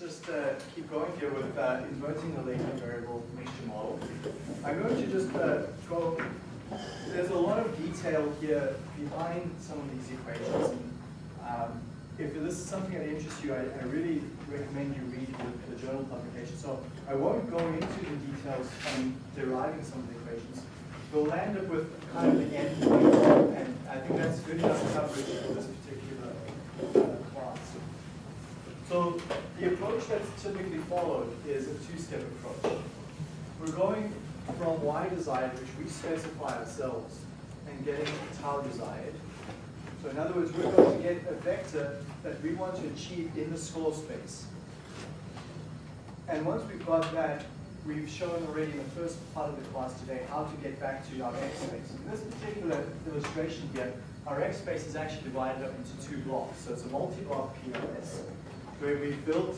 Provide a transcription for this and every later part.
let's just uh, keep going here with uh, inverting the latent variable mixture model. I'm going to just uh, go, there's a lot of detail here behind some of these equations. And, um, if this is something that interests you, I, I really recommend you read the, the, journal publication. So I won't go into the details on deriving some of the equations. We'll land up with kind of the end point, and I think that's good enough coverage for this particular uh. So the approach that's typically followed is a two-step approach. We're going from y desired, which we specify ourselves, and getting tau desired. So in other words, we're going to get a vector that we want to achieve in the score space. And once we've got that, we've shown already in the first part of the class today how to get back to our x space. In this particular illustration here, our x space is actually divided up into two blocks. So it's a multi-block PLS, where we built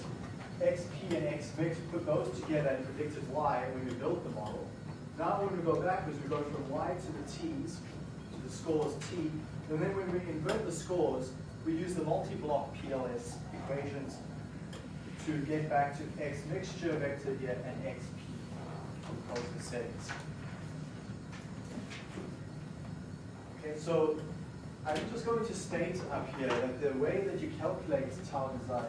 xp and xmix, put those together and predicted y when we built the model. Now when we go backwards, we go from y to the t's, to the scores t, and then when we invert the scores, we use the multi-block PLS equations to get back to x mixture vector here and xp the settings. Okay, so I'm just going to state up here that the way that you calculate tau design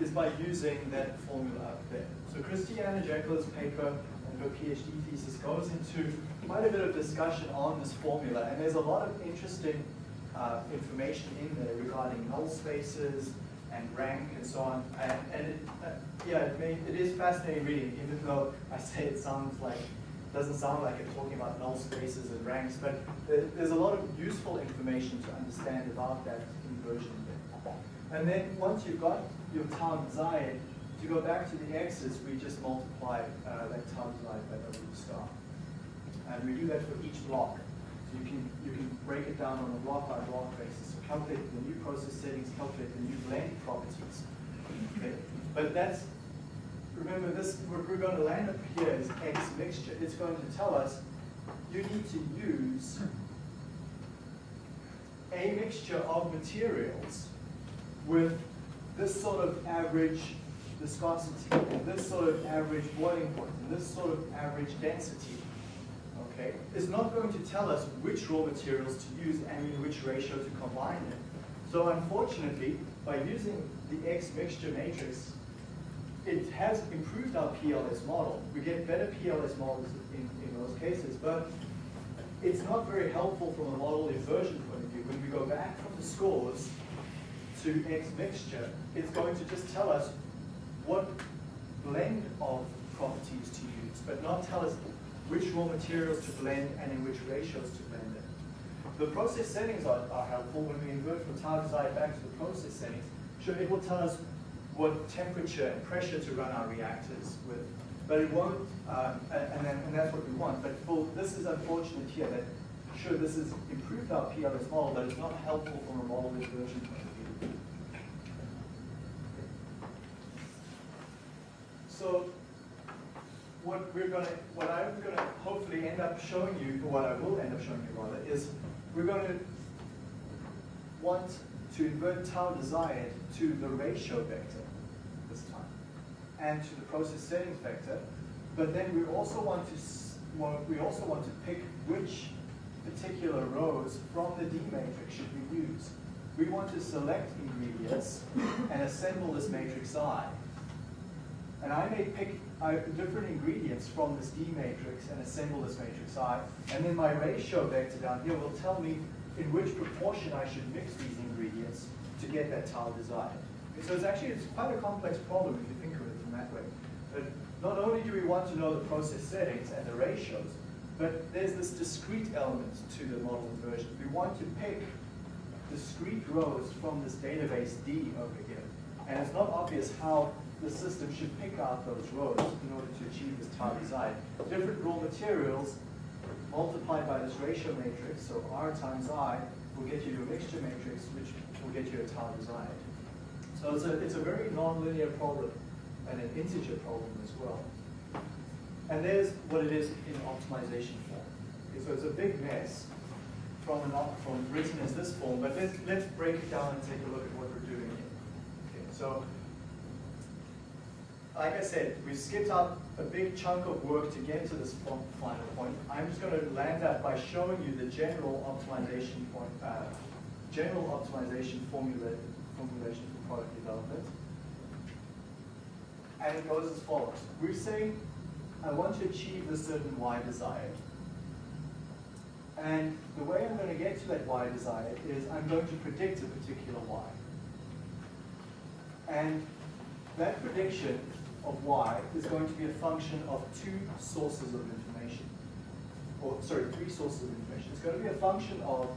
is by using that formula up there. So Christiana Jaeckle's paper and her PhD thesis goes into quite a bit of discussion on this formula, and there's a lot of interesting uh, information in there regarding null spaces and rank and so on. And, and it, uh, yeah, it, may, it is fascinating reading, even though I say it sounds like, doesn't sound like it's talking about null spaces and ranks, but there's a lot of useful information to understand about that inversion And then once you've got your tau desired, to go back to the x's, we just multiply uh, that tau desired by W star. And we do that for each block you can, you can break it down on a block by block basis. So calculate the new process settings, calculate the new blend properties. Okay? But that's, remember this, what we're going to land up here is X mixture. It's going to tell us you need to use a mixture of materials with this sort of average viscosity, and this sort of average boiling point, and this sort of average density okay, is not going to tell us which raw materials to use and in which ratio to combine them. So unfortunately, by using the X mixture matrix, it has improved our PLS model. We get better PLS models in, in those cases, but it's not very helpful from a model inversion point of view. When we go back from the scores to X mixture, it's going to just tell us what blend of properties to use, but not tell us which raw materials to blend and in which ratios to blend them. The process settings are, are helpful when we invert from target desired back to the process settings. Sure, it will tell us what temperature and pressure to run our reactors with, but it won't, um, and, and that's what we want. But for, this is unfortunate here that, sure, this has improved our PLS model, but it's not helpful from a model inversion point of view. So what we're going to, what I'm going to hopefully end up showing you, or what I will end up showing you rather, is we're going to want to invert tau desired to the ratio vector this time, and to the process settings vector. But then we also want to we also want to pick which particular rows from the D matrix should we use. We want to select ingredients and assemble this matrix I. And I may pick uh, different ingredients from this D matrix and assemble this matrix I. And then my ratio vector down here will tell me in which proportion I should mix these ingredients to get that tau desired. So it's actually it's quite a complex problem if you think of it in that way. But not only do we want to know the process settings and the ratios, but there's this discrete element to the model inversion. We want to pick discrete rows from this database D over here. And it's not obvious how the system should pick out those rows in order to achieve this tau desired. Different raw materials multiplied by this ratio matrix, so R times I, will get you your mixture matrix, which will get you a tau desired. So it's a, it's a very nonlinear problem and an integer problem as well. And there's what it is in optimization form. Okay, so it's a big mess from, an, from written as this form, but let's, let's break it down and take a look at what we're doing here. Okay, so like I said, we skipped out a big chunk of work to get to this final point. I'm just going to land that by showing you the general optimization point, uh, general optimization formula, formulation for product development. And it goes as follows. We're saying, I want to achieve a certain Y desired. And the way I'm going to get to that Y desired is I'm going to predict a particular Y. And that prediction of y is going to be a function of two sources of information. Or, sorry, three sources of information. It's going to be a function of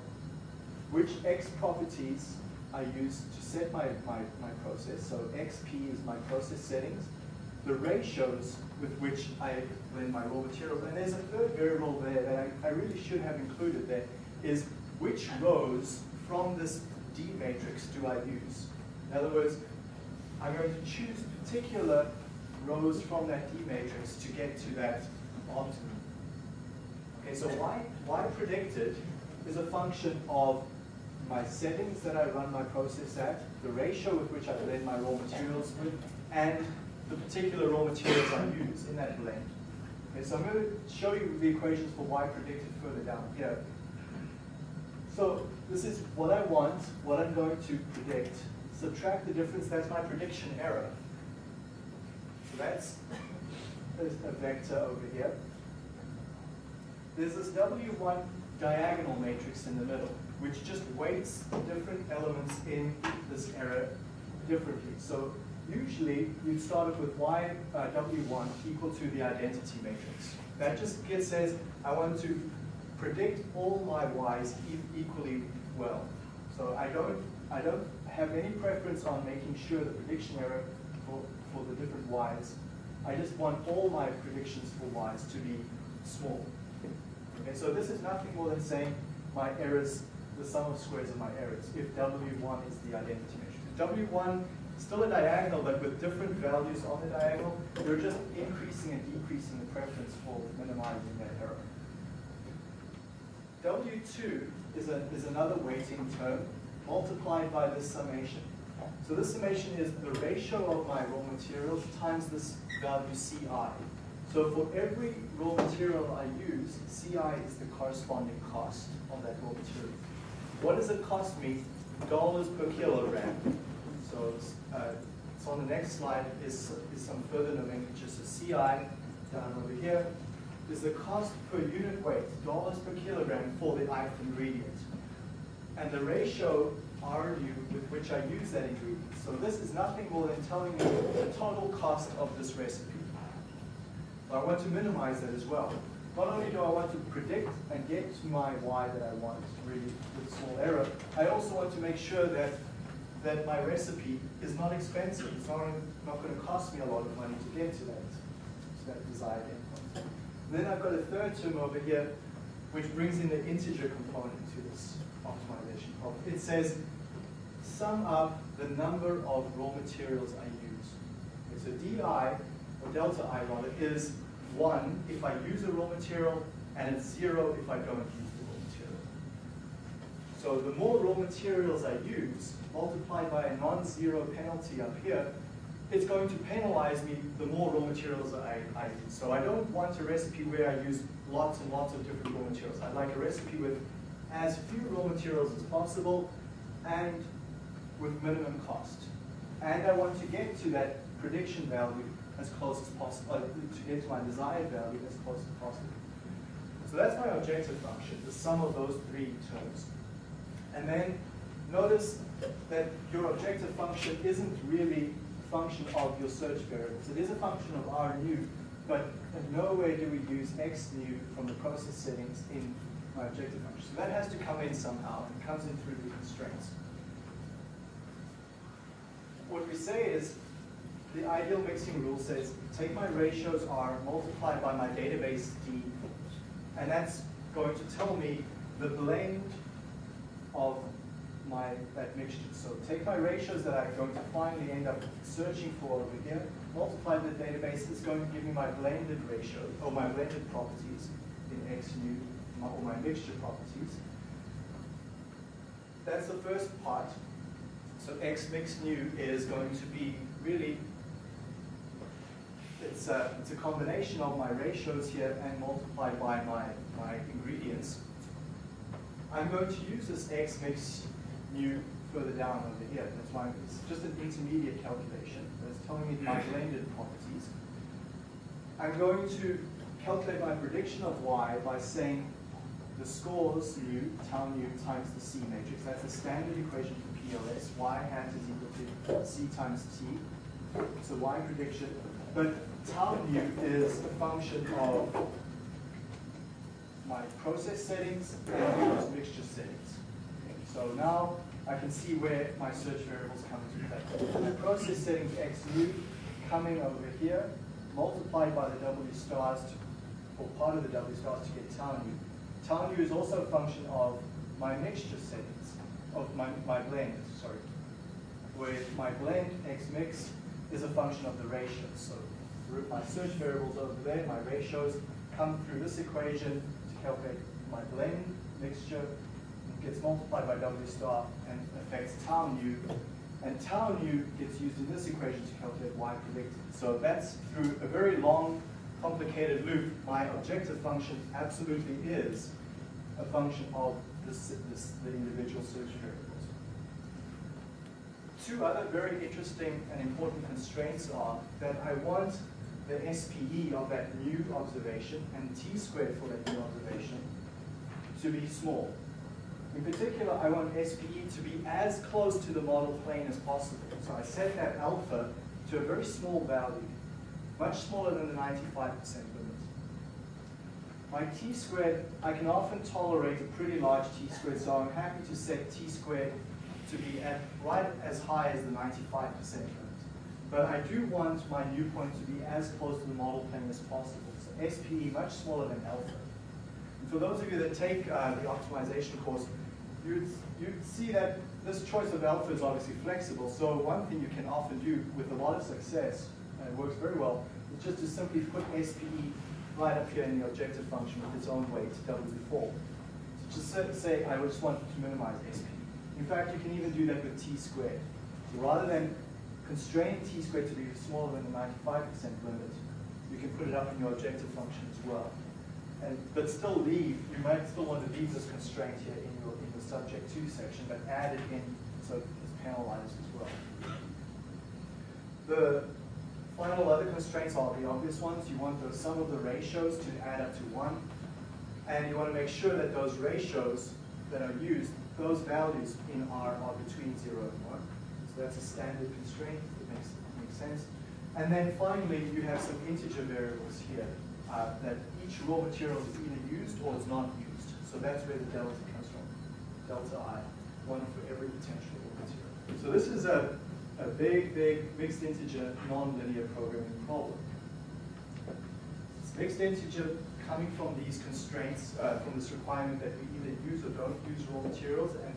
which x properties I use to set my, my, my process. So xp is my process settings. The ratios with which I blend my raw materials. And there's a third variable there that I, I really should have included there, is which rows from this D matrix do I use? In other words, I'm going to choose particular rows from that D matrix to get to that optimum. Okay, so y, y predicted is a function of my settings that I run my process at, the ratio with which I blend my raw materials with, and the particular raw materials I use in that blend. Okay, so I'm going to show you the equations for y predicted further down here. So this is what I want, what I'm going to predict. Subtract the difference, that's my prediction error So that's a vector over here. There's this W1 diagonal matrix in the middle, which just weights different elements in this error differently. So usually you'd start off with y uh, w1 equal to the identity matrix. That just says I want to predict all my y's e equally well. So I don't I don't have any preference on making sure the prediction error for for the different y's. I just want all my predictions for y's to be small. Okay, so this is nothing more than saying my errors, the sum of squares of my errors, if W1 is the identity matrix. If W1 still a diagonal, but with different values on the diagonal, you're just increasing and decreasing the preference for minimizing that error. W2 is, a, is another weighting term multiplied by this summation. So this summation is the ratio of my raw materials times this value CI. So for every raw material I use, CI is the corresponding cost of that raw material. What does it cost me? Dollars per kilogram. So it's, uh, on the next slide is, is some further nomenclature. So CI down over here is the cost per unit weight, dollars per kilogram for the ith ingredient. And the ratio RU with which I use that ingredient. So this is nothing more than telling me the total cost of this recipe. But I want to minimize that as well. Not only do I want to predict and get to my y that I want really with small error, I also want to make sure that that my recipe is not expensive. It's not, not going to cost me a lot of money to get to that, to that desired endpoint. Then I've got a third term over here, which brings in the integer component to this optimization problem. It says sum up the number of raw materials I use. Okay, so di, or delta i rather, is 1 if I use a raw material, and it's 0 if I don't use the raw material. So the more raw materials I use, multiplied by a non-zero penalty up here, it's going to penalize me the more raw materials I, I use. So I don't want a recipe where I use lots and lots of different raw materials. I'd like a recipe with as few raw materials as possible and with minimum cost. And I want to get to that prediction value as close as possible, uh, to get to my desired value as close as possible. So that's my objective function, the sum of those three terms. And then notice that your objective function isn't really a function of your search variables. It is a function of R new, but in no way do we use X new from the process settings in my objective function. So that has to come in somehow, it comes in through the constraints what we say is the ideal mixing rule says take my ratios R, multiply by my database D, and that's going to tell me the blend of my that mixture. So take my ratios that I'm going to finally end up searching for over here, multiply the database, it's going to give me my blended ratio, or my blended properties in X nu, or my mixture properties. That's the first part. So X mix new is going to be really it's a, it's a combination of my ratios here and multiplied by my, my ingredients. I'm going to use this X mix mu further down over here. That's why it's just an intermediate calculation. That's telling me my mm-hmm. blended properties. I'm going to calculate my prediction of Y by saying the scores mu, tau mu times the C matrix. That's a standard equation for PLS. Y hat is equal to C times T. So Y prediction. But tau mu is a function of my process settings and those mixture settings. So now I can see where my search variables come into play. My process settings x mu coming over here, multiplied by the W stars, to, or part of the W stars to get tau mu. Tau mu is also a function of my mixture settings, of my, my blend, sorry. Where my blend x mix is a function of the ratios. So my search variables over there, my ratios, come through this equation to calculate my blend mixture, gets multiplied by W star and affects tau mu. And tau mu gets used in this equation to calculate Y predicted. So that's through a very long, complicated loop. My objective function absolutely is a function of this, this, the individual search variables. Two other very interesting and important constraints are that I want the SPE of that new observation and t squared for that new observation to be small. In particular, I want SPE to be as close to the model plane as possible. So I set that alpha to a very small value, much smaller than the 95% limit. My t squared, I can often tolerate a pretty large t squared, so I'm happy to set t squared to be at right as high as the 95% limit. But I do want my new point to be as close to the model plane as possible. So SPE much smaller than alpha. And for those of you that take uh, the optimization course, you'd, you'd see that this choice of alpha is obviously flexible. So one thing you can often do with a lot of success, and it works very well, is just to simply put SPE right up here in the objective function with its own weight, W4. So just say, I just want to minimize SPE. In fact, you can even do that with t squared. So rather than constrain t squared to be smaller than the 95% limit, you can put it up in your objective function as well. And, but still leave, you might still want to leave this constraint here in your, in the subject to section, but add it in so it's penalized as well. The final other constraints are the obvious ones. You want the sum of the ratios to add up to one. And you want to make sure that those ratios that are used, those values in R are between zero and one. So that's a standard constraint. It makes, it makes sense. And then finally, you have some integer variables here uh, that each raw material is either used or is not used. So that's where the delta comes from, delta I, one for every potential raw material. So this is a, a big, big mixed integer nonlinear programming problem. It's mixed integer coming from these constraints, uh, from this requirement that we either use or don't use raw materials, and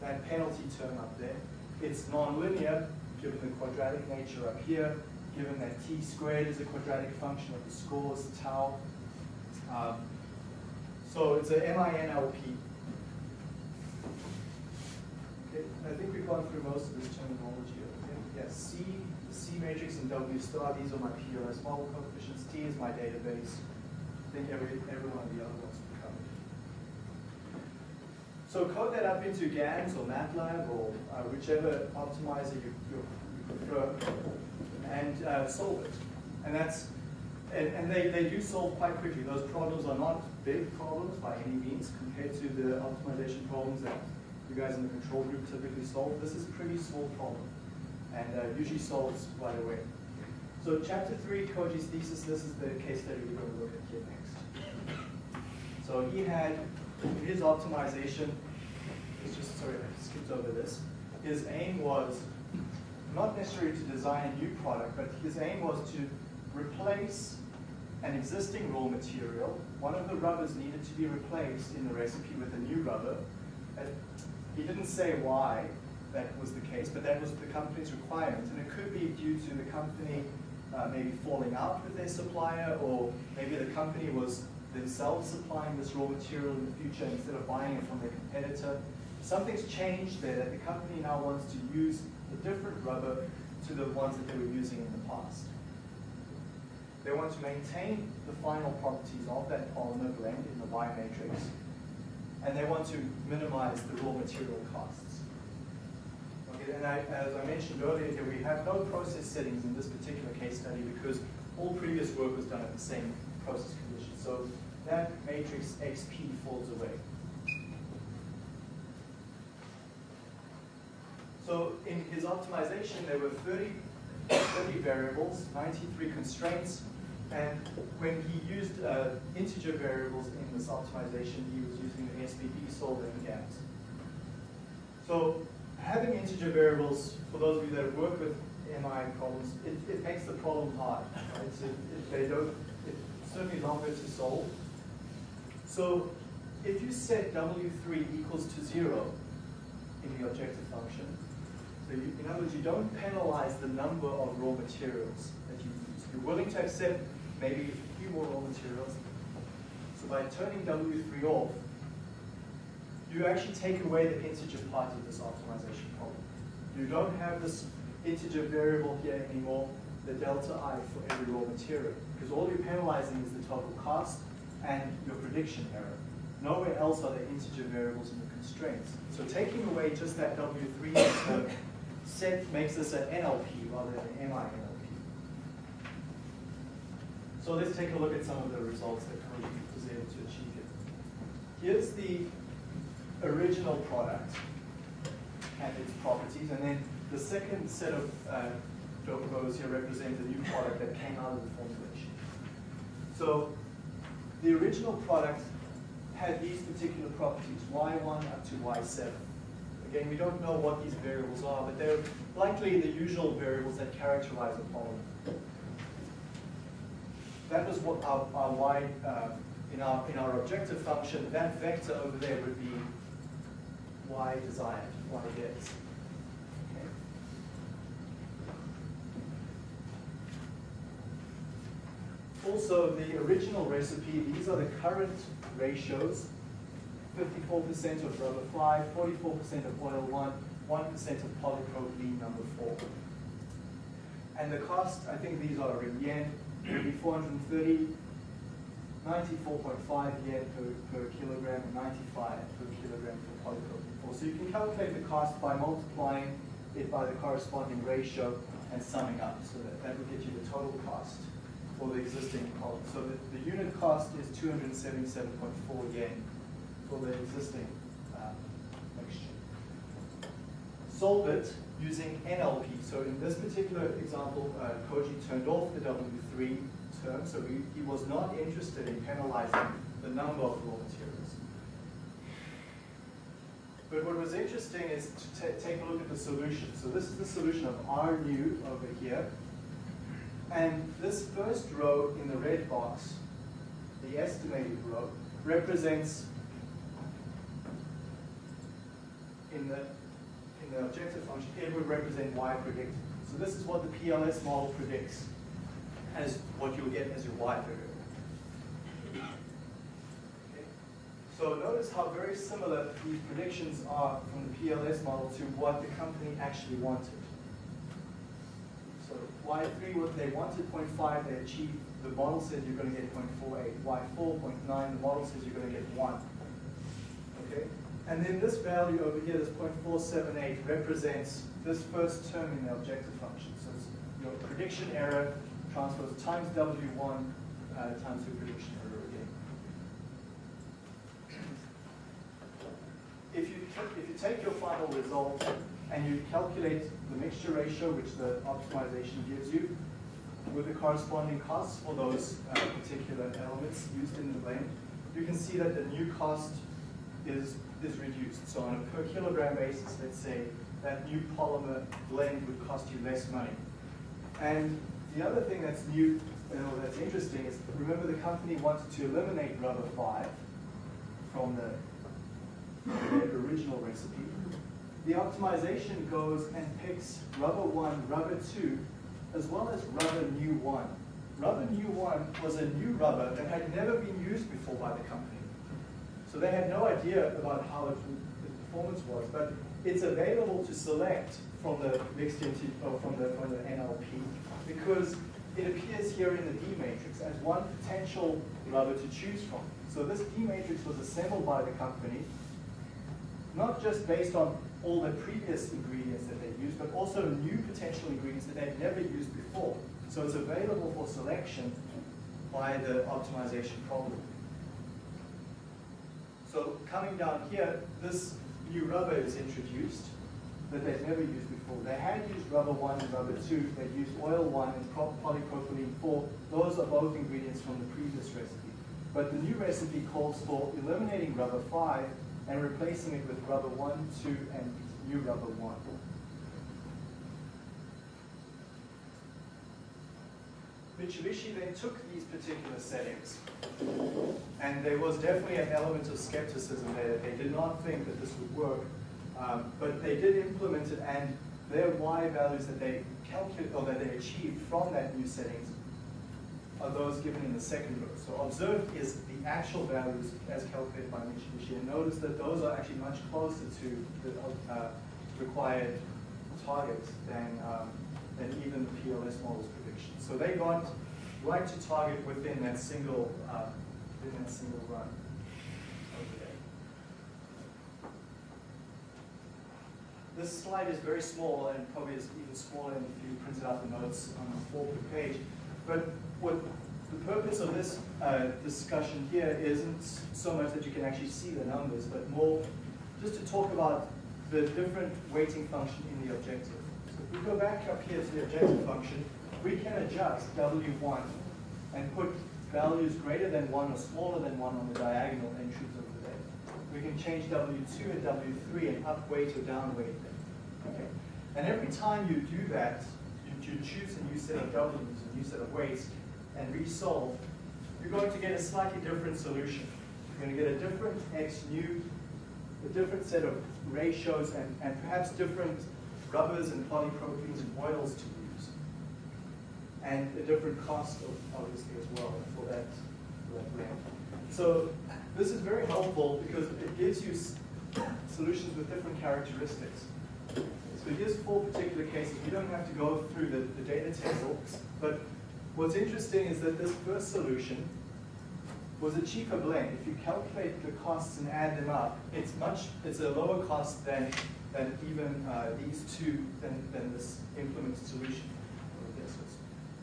that penalty term up there. It's nonlinear, given the quadratic nature up here, given that t squared is a quadratic function of the scores, tau. Um, so it's a MINLP. Okay, I think we've gone through most of this terminology. Okay? Yes, C, C matrix and W star, these are my PLS model coefficients. T is my database. I think every, every one of the other ones. So code that up into GAMS or MATLAB or uh, whichever optimizer you, you, prefer and uh, solve it. And that's and, and they, they do solve quite quickly. Those problems are not big problems by any means compared to the optimization problems that you guys in the control group typically solve. This is a pretty small problem and uh, usually solves right away. So chapter three, Koji's thesis, this is the case study we're going to look at here next. So he had, his optimization, it's just, sorry, I skipped over this. His aim was not necessarily to design a new product, but his aim was to replace an existing raw material. One of the rubbers needed to be replaced in the recipe with a new rubber. He didn't say why that was the case, but that was the company's requirement. And it could be due to the company uh, maybe falling out with their supplier, or maybe the company was themselves supplying this raw material in the future instead of buying it from their competitor. Something's changed there that the company now wants to use a different rubber to the ones that they were using in the past. They want to maintain the final properties of that polymer blend in the Y matrix, and they want to minimize the raw material costs. Okay, and I, as I mentioned earlier here, we have no process settings in this particular case study because all previous work was done at the same process conditions. So that matrix XP falls away. So in his optimization, there were 30, 30 variables, 93 constraints, and when he used uh, integer variables in this optimization, he was using the SVD solver and GAMS. So having integer variables, for those of you that worked with MI problems, it, it makes the problem hard. Right? So they don't, certainly longer to solve. So if you set W3 equals to zero in the objective function, so you, in other words, you don't penalize the number of raw materials that you use. You're willing to accept maybe a few more raw materials. So by turning W3 off, you actually take away the integer part of this optimization problem. You don't have this integer variable here anymore, the delta i for every raw material, because all you're penalizing is the total cost and your prediction error. Nowhere else are there integer variables in the constraints. So taking away just that W3 set makes this an NLP rather than an MI-NLP. So let's take a look at some of the results that Koji was able to achieve here. Here's the original product and its properties, and then the second set of uh, rows here represent the new product that came out of the formulation. So the original product had these particular properties, y1 up to y7. Again, we don't know what these variables are, but they're likely the usual variables that characterize a polymer. That was what our, our y, uh, in, our, in our objective function, that vector over there would be y desired, y gets. Also, the original recipe, these are the current ratios 54% of rubber 5, 44% of oil 1, 1% of polypropylene number 4. And the cost, I think these are in yen, would be 430, 94.5 yen per, per kilogram, and 95 per kilogram for polypropylene 4. So you can calculate the cost by multiplying it by the corresponding ratio and summing up. So that, that would get you the total cost for the existing column. So the, the unit cost is 277.4 yen for the existing uh, mixture. Solve it using NLP. So in this particular example, uh, Koji turned off the W3 term, so he, he was not interested in penalizing the number of raw materials. But what was interesting is to take a look at the solution. So this is the solution of R new over here. And this first row in the red box, the estimated row, represents in the, in the objective function, it would represent y predicted. So this is what the PLS model predicts as what you'll get as your y variable. Okay. So notice how very similar these predictions are from the PLS model to what the company actually wanted. So y3, what they wanted 0.5, they achieved. The model says you're going to get 0.48. y4, 0.9, the model says you're going to get 1. Okay? And then this value over here, this 0.478, represents this first term in the objective function. So it's your prediction error transpose times W1 uh, times the prediction error again. If you, if you take your final result and you calculate the mixture ratio, which the optimization gives you, with the corresponding costs for those uh, particular elements used in the blend, you can see that the new cost is is reduced. So on a per kilogram basis, let's say, that new polymer blend would cost you less money. And the other thing that's new, know, that's interesting is, remember the company wanted to eliminate rubber 5 from the original recipe. The optimization goes and picks rubber 1, rubber 2, as well as rubber new 1. Rubber new 1 was a new rubber that had never been used before by the company. So they had no idea about how it, the performance was, but it's available to select from the mixed or oh, from the, from the NLP because it appears here in the D matrix as one potential rubber to choose from. So this D matrix was assembled by the company, not just based on all the previous ingredients that they've used, but also new potential ingredients that they'd never used before. So it's available for selection by the optimization problem. So coming down here, this new rubber is introduced that they've never used before. They had used rubber 1 and rubber 2. They used oil 1 and polypropylene 4. Those are both ingredients from the previous recipe. But the new recipe calls for eliminating rubber 5 and replacing it with rubber 1, 2, and new rubber 1. Mitsubishi then took these particular settings, and there was definitely an element of skepticism there. They did not think that this would work, um, but they did implement it, and their Y values that they calculated or that they achieved from that new settings are those given in the second row. So observed is the actual values as calculated by Mitsubishi, and notice that those are actually much closer to the uh, required target than, um, than even the PLS model's prediction. So they got right to target within that single, uh, within that single run. This slide is very small and probably is even smaller if you printed out the notes on the fourth page. But what the purpose of this uh, discussion here isn't so much that you can actually see the numbers, but more just to talk about the different weighting function in the objective. So if we go back up here to the objective function, we can adjust W1 and put values greater than 1 or smaller than 1 on the diagonal entries over there. We can change W2 and W3 and upweight or downweight them. Okay. And every time you do that, you, you choose a new set of W's, a new set of weights, and resolve, you're going to get a slightly different solution. You're going to get a different X new, a different set of ratios, and, and perhaps different rubbers and polypropylenes and oils to use. And a different cost, obviously, as well for that, for that blend. So this is very helpful because it gives you solutions with different characteristics. So here's four particular cases. You don't have to go through the, the data table, but What's interesting is that this first solution was a cheaper blend. If you calculate the costs and add them up, it's much, it's a lower cost than, than even uh, these two, than, than this implemented solution.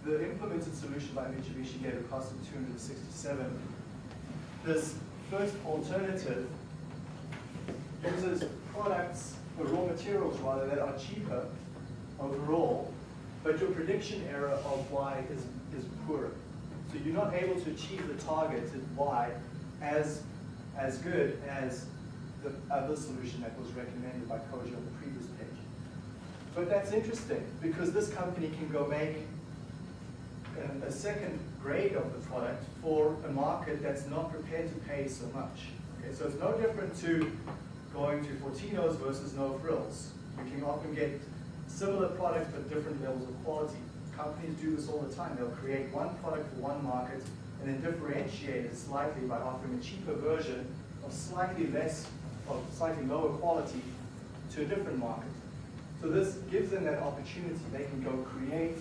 The implemented solution by Mitsubishi gave a cost of 267. This first alternative uses products, or raw materials rather, that are cheaper overall, but your prediction error of Y is is poorer. So you're not able to achieve the targeted Y as, as good as the other solution that was recommended by Koji on the previous page. But that's interesting because this company can go make a, a second grade of the product for a market that's not prepared to pay so much. Okay, so it's no different to going to Fortinos versus no frills. You can often get similar products but different levels of quality companies do this all the time. They'll create one product for one market and then differentiate it slightly by offering a cheaper version of slightly less, of slightly lower quality to a different market. So this gives them that opportunity. They can go create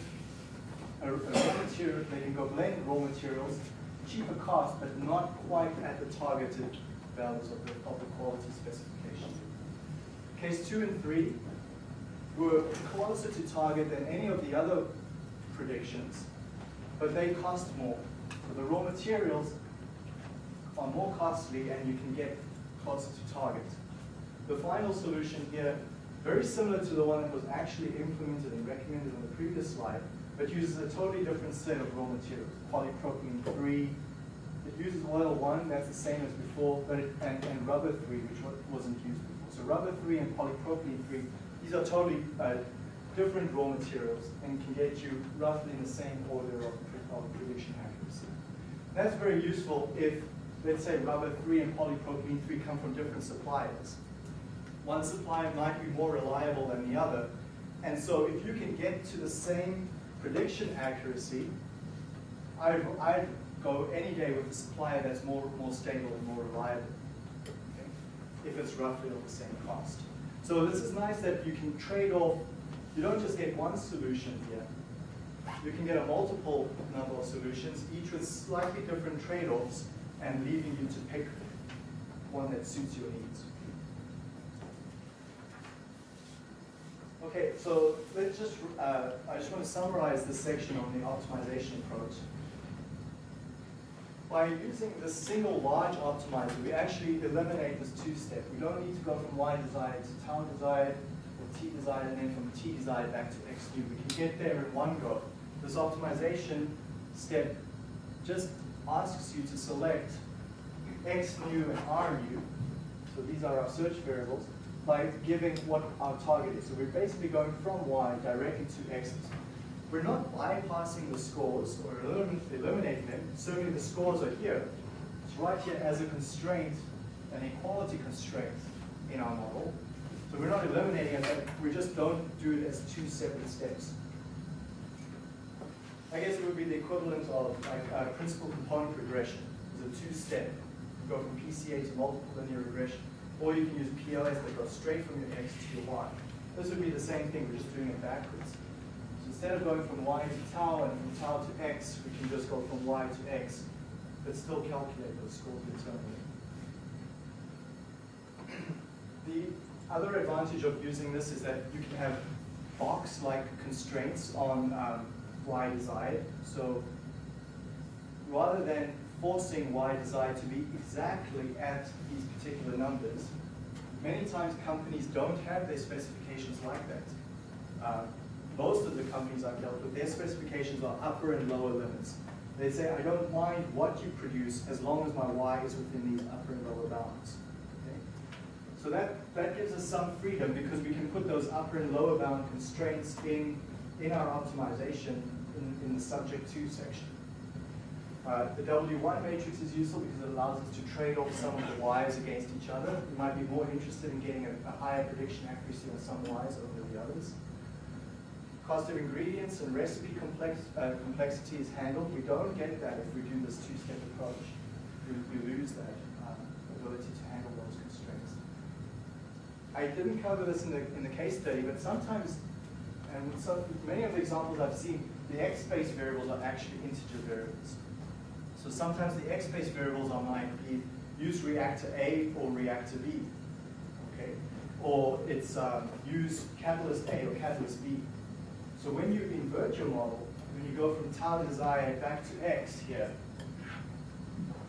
a, a raw material, they can go blend raw materials, cheaper cost, but not quite at the targeted values of the, of the quality specification. Case two and three were closer to target than any of the other predictions, but they cost more. So the raw materials are more costly and you can get closer to target. The final solution here, very similar to the one that was actually implemented and recommended on the previous slide, but uses a totally different set of raw materials, polypropylene 3. It uses oil 1, that's the same as before, but it, and, and rubber 3, which wasn't used before. So rubber 3 and polypropylene 3, these are totally uh, different raw materials and can get you roughly in the same order of, of prediction accuracy. That's very useful if, let's say, rubber 3 and polypropylene 3 come from different suppliers. One supplier might be more reliable than the other, and so if you can get to the same prediction accuracy, I'd, I'd go any day with a supplier that's more, more stable and more reliable, okay? if it's roughly of the same cost. So this is nice that you can trade off you don't just get one solution here, you can get a multiple number of solutions, each with slightly different trade-offs, and leaving you to pick one that suits your needs. Okay, so let's just, uh, I just want to summarize this section on the optimization approach. By using this single large optimizer, we actually eliminate this two-step. We don't need to go from Y desired to tau desired, or T desired, and then from T desired back to X new. We can get there in one go. This optimization step just asks you to select X new and R new. So these are our search variables by giving what our target is. So we're basically going from Y directly to X. We're not bypassing the scores or eliminating them. Certainly the scores are here. It's right here as a constraint, an equality constraint in our model. So we're not eliminating it, we just don't do it as two separate steps. I guess it would be the equivalent of like a principal component regression. It's a two-step. You go from PCA to multiple linear regression. Or you can use PLS that goes straight from your X to your Y. This would be the same thing, we're just doing it backwards. Instead of going from Y to tau and from tau to X, we can just go from Y to X, but still calculate those scores internally. The other advantage of using this is that you can have box-like constraints on um, Y desired. So rather than forcing Y desired to be exactly at these particular numbers. Many times companies don't have their specifications like that. Uh, most of the companies I've dealt with, their specifications are upper and lower limits. They say, I don't mind what you produce as long as my Y is within these upper and lower bounds. Okay? So that, that gives us some freedom because we can put those upper and lower bound constraints in, in our optimization in, in the subject to section. Uh, the W1 matrix is useful because it allows us to trade off some of the Y's against each other. We might be more interested in getting a, a higher prediction accuracy on some Y's over the others. Cost of ingredients and recipe complex, uh, complexity is handled. We don't get that if we do this two-step approach. We, we lose that um, ability to handle those constraints. I didn't cover this in the, in the case study, but sometimes, and so many of the examples I've seen, the X-space variables are actually integer variables. So sometimes the X-space variables are might be use reactor A or reactor B, okay? Or it's um, use catalyst A or catalyst B. So when you invert your model, when you go from tau desired back to X here,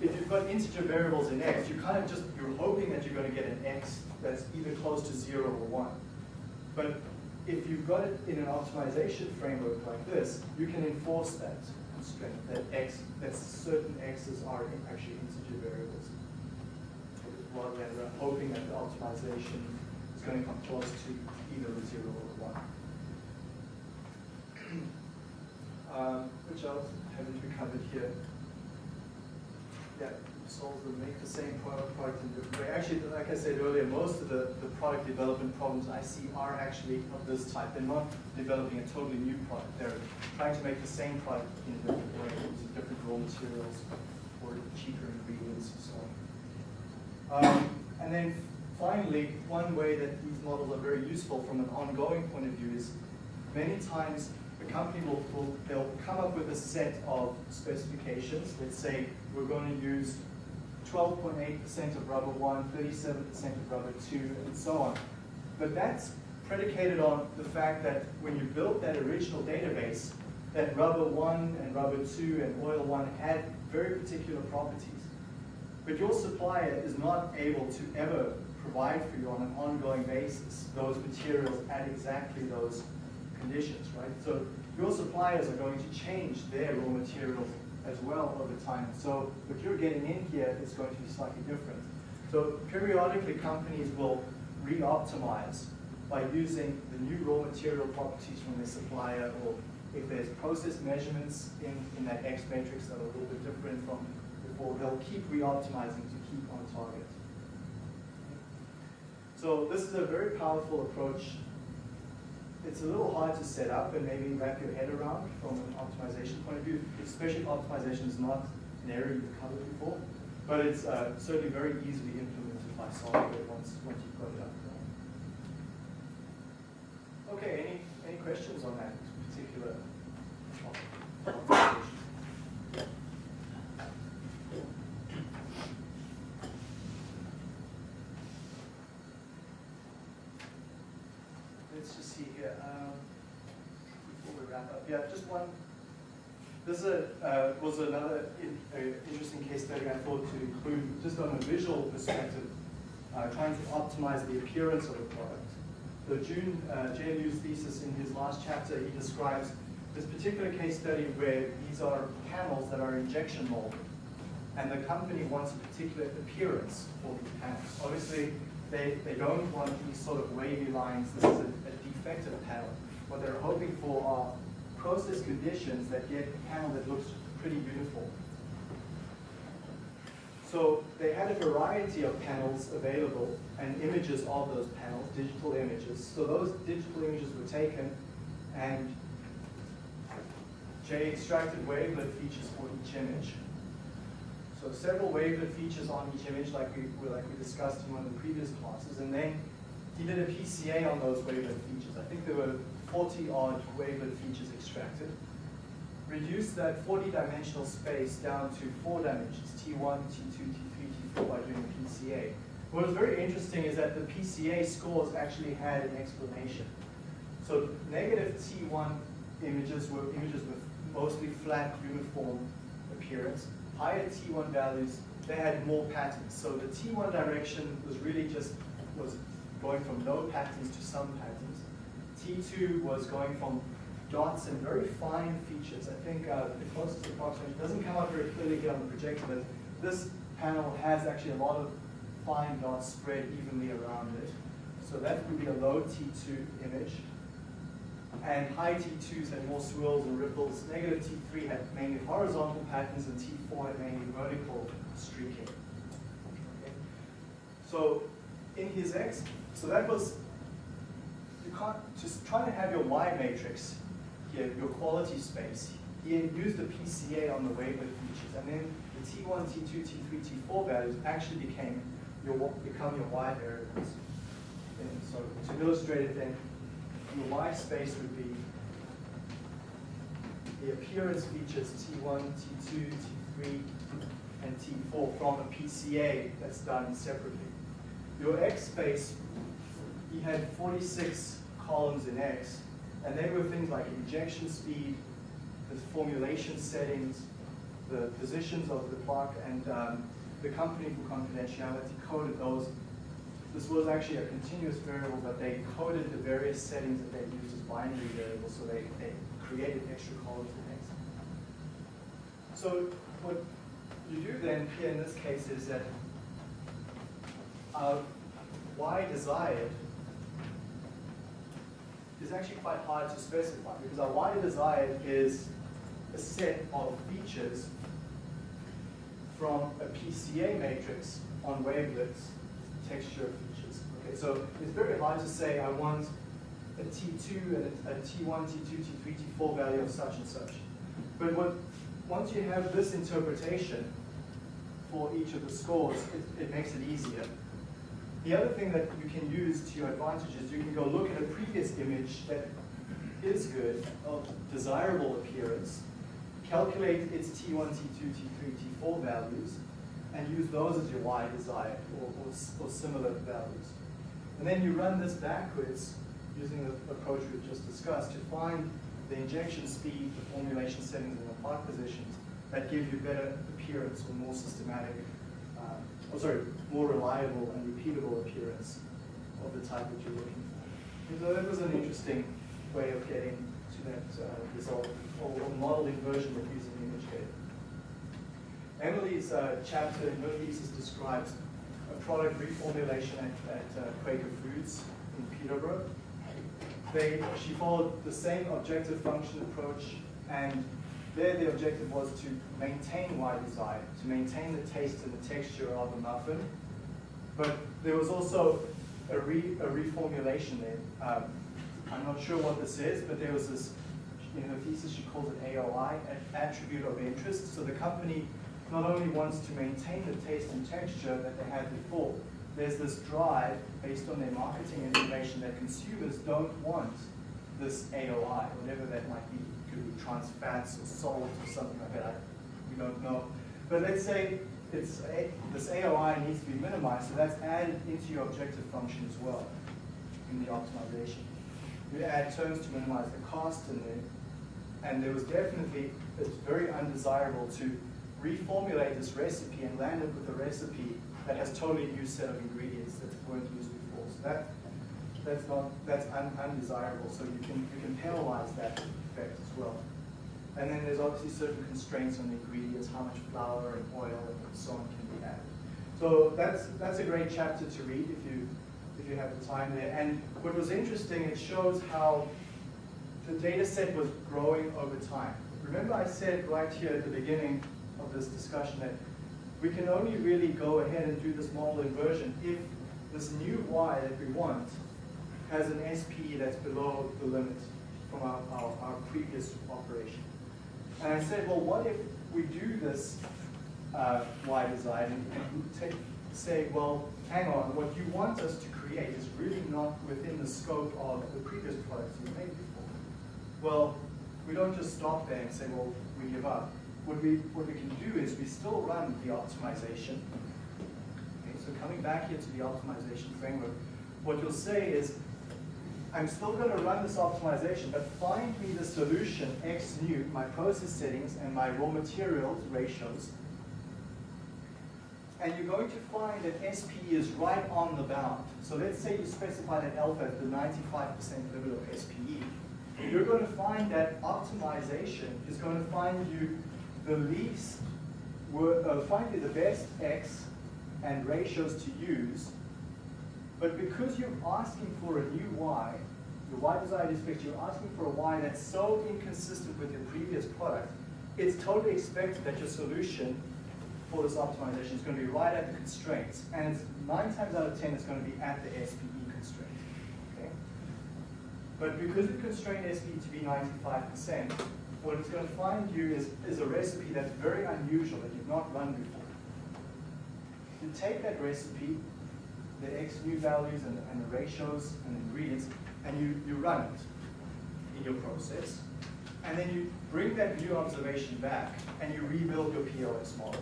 if you've got integer variables in X, you kind of just, you're hoping that you're going to get an X that's either close to zero or one. But if you've got it in an optimization framework like this, you can enforce that constraint that x that certain x's are actually integer variables, rather than hoping that the optimization is going to come close to either a zero or one. Um, which else haven't we covered here? Yeah, solve them, make the same product, product in different way. Actually, like I said earlier, most of the, the product development problems I see are actually of this type. They're not developing a totally new product. They're trying to make the same product in a different way, using different raw materials or cheaper ingredients and so on. Um, and then finally, one way that these models are very useful from an ongoing point of view is many times the company will, will they'll come up with a set of specifications. Let's say we're going to use 12.8% of rubber 1, 37% of rubber 2, and so on. But that's predicated on the fact that when you built that original database, that rubber 1 and rubber 2 and oil 1 had very particular properties. But your supplier is not able to ever provide for you on an ongoing basis those materials at exactly those conditions, right? So your suppliers are going to change their raw materials as well over time. So what you're getting in here is going to be slightly different. So periodically companies will re-optimize by using the new raw material properties from their supplier or if there's process measurements in, in that X matrix that are a little bit different from before, they'll keep re-optimizing to keep on target. So this is a very powerful approach it's a little hard to set up and maybe wrap your head around from an optimization point of view, especially if optimization is not an area you've covered before. But it's uh, certainly very easily implemented by software once, once you've got it up. and running. Okay, any, any questions on that particular Let's just see here. Um, before we wrap up, yeah, just one. This is a, uh, was another in, uh, interesting case study I thought to include, just on a visual perspective, uh, trying to optimize the appearance of a product. So June, uh, JLU's thesis in his last chapter, he describes this particular case study where these are panels that are injection molded. And the company wants a particular appearance for these panels. Obviously, they, they don't want these sort of wavy lines. This is a, a defective panel. What they're hoping for are process conditions that get a panel that looks pretty uniform. So they had a variety of panels available and images of those panels, digital images. So those digital images were taken and J extracted wavelet features for each image. So several wavelet features on each image like we, like we discussed in one of the previous classes. And then he did a PCA on those wavelet features. I think there were 40 odd wavelet features extracted. reduce that 40 dimensional space down to four dimensions, T1, T2, T3, T4 by doing the PCA. What was very interesting is that the PCA scores actually had an explanation. So negative T1 images were images with mostly flat, uniform appearance. Higher T1 values, they had more patterns. So the T1 direction was really just was going from no patterns to some patterns. T2 was going from dots and very fine features. I think uh, the closest approximation doesn't come out very clearly here on the projector, but this panel has actually a lot of fine dots spread evenly around it. So that would be a low T2 image. And high T2s had more swirls and ripples. Negative T3 had mainly horizontal patterns, and T4 had mainly vertical streaking. Okay. So in his X, so that was, can't, just try to have your Y matrix here, your quality space. He used the PCA on the wavelet features, and then the T1, T2, T3, T4 values actually became your, become your Y variables. And so to illustrate it then, your Y space would be the appearance features T1, T2, T3, and T4 from a PCA that's done separately. Your X space, you had 46 columns in X, and they were things like injection speed, the formulation settings, the positions of the clock, and um, the company for confidentiality coded those this was actually a continuous variable, but they coded the various settings that they used as binary variables, so they, they created extra columns in X. So what you do then here in this case is that uh, y desired is actually quite hard to specify because our wider desired is a set of features from a PCA matrix on wavelets texture features. Okay, so it's very hard to say I want a T2 and a, a T1, T2, T3, T4 value of such and such. But what, once you have this interpretation for each of the scores, it, it makes it easier. The other thing that you can use to your advantage is you can go look at a previous image that is good, of desirable appearance, calculate its T1, T2, T3, T4 values, and use those as your y desired or, or, or, similar values. And then you run this backwards using the approach we've just discussed to find the injection speed, the formulation settings, and the part positions that give you better appearance or more systematic, uh, oh sorry, more reliable and repeatable appearance of the type that you're looking for. And so that was an interesting way of getting to that uh, result, or, or modeling version of using image data. Emily's uh, chapter in her thesis describes a product reformulation at, at uh, Quaker Foods in Peterborough. They, she followed the same objective function approach, and there the objective was to maintain Y desired, to maintain the taste and the texture of the muffin. But there was also a, re, a reformulation there. Um, I'm not sure what this is, but there was this, in her thesis she calls it AOI, an attribute of interest. So the company not only wants to maintain the taste and texture that they had before, there's this drive based on their marketing information that consumers don't want this AOI, whatever that might be. Trans fats or salt or something like that. I, we don't know. But let's say it's a, this AOI needs to be minimized, so that's added into your objective function as well in the optimization. You add terms to minimize the cost, and the, and there was definitely it's very undesirable to reformulate this recipe and land up with a recipe that has totally new set of ingredients that weren't used before. So that that's not that's un, undesirable. So you can you can penalize that effect as well. And then there's obviously certain constraints on the ingredients, how much flour and oil and so on can be added. So that's that's a great chapter to read if you if you have the time there. And what was interesting, it shows how the data set was growing over time. Remember I said right here at the beginning of this discussion that we can only really go ahead and do this model inversion if this new y that we want has an SPE that's below the limit from our, our, our previous operation. And I said, well, what if we do this uh, y design and, say, well, hang on, what you want us to create is really not within the scope of the previous products you made before. Well, we don't just stop there and say, well, we give up. What we, what we can do is we still run the optimization. Okay, so coming back here to the optimization framework, what you'll say is, I'm still going to run this optimization, but find me the solution x new, my process settings, and my raw materials ratios. And you're going to find that SPE is right on the bound. So let's say you specify that alpha at the 95% limit of SPE. You're going to find that optimization is going to find you the least, uh, find you the best x and ratios to use but because you're asking for a new y, your y desired is fixed, you're asking for a y that's so inconsistent with your previous product, it's totally expected that your solution for this optimization is going to be right at the constraints. And nine times out of 10, it's going to be at the SPE constraint. Okay? But because we constrain SPE to be 95%, what it's going to find you is, is a recipe that's very unusual that you've not run before. You take that recipe, the x new values and, and the ratios and the ingredients, and you, you run it in your process. And then you bring that new observation back and you rebuild your PLS model.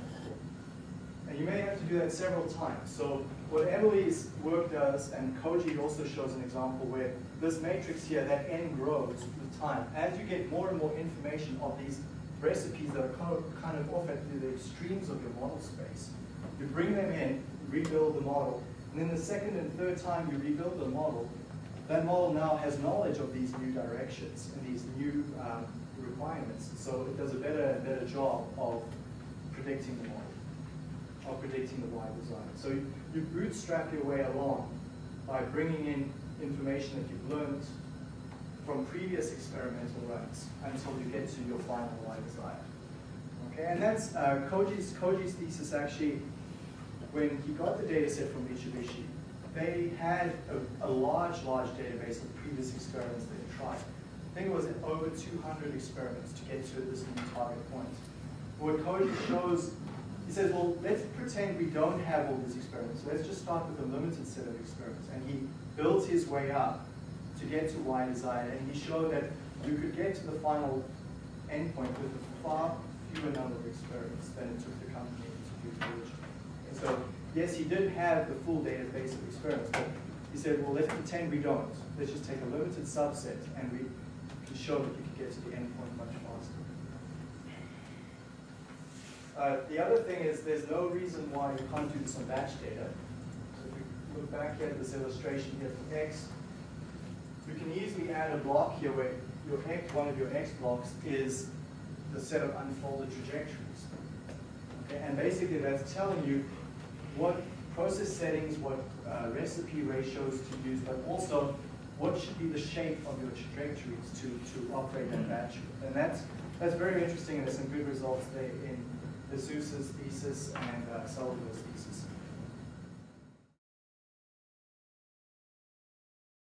And you may have to do that several times. So what Emily's work does, and Koji also shows an example where this matrix here, that n grows with time. As you get more and more information of these recipes that are kind of, kind of off at the extremes of your model space, you bring them in, rebuild the model, and then the second and third time you rebuild the model, that model now has knowledge of these new directions and these new um, requirements. So it does a better and better job of predicting the model, of predicting the Y design. So you, bootstrap your way along by bringing in information that you've learned from previous experimental runs until you get to your final Y design. Okay, and that's uh, Koji's, Koji's thesis actually when he got the data set from Mitsubishi, they had a, a, large, large database of previous experiments they had tried. I think it was over 200 experiments to get to this new target point. What Koji shows, he says, well, let's pretend we don't have all these experiments. Let's just start with a limited set of experiments. And he built his way up to get to Y design, and he showed that you could get to the final endpoint with a far fewer number of experiments than it took the company to do originally. So yes, he did have the full database of experiments, but he said, well, let's pretend we don't. Let's just take a limited subset and we can show that you can get to the endpoint much faster. Uh, the other thing is there's no reason why you can't do this on batch data. So if we look back here at this illustration here for X, you can easily add a block here where your X, one of your X blocks is the set of unfolded trajectories. Okay, and basically that's telling you what process settings, what uh, recipe ratios to use, but also what should be the shape of your trajectories to, to operate that batch. And that's, that's very interesting and there's some good results there in Jesus's thesis and uh, Salvador's thesis.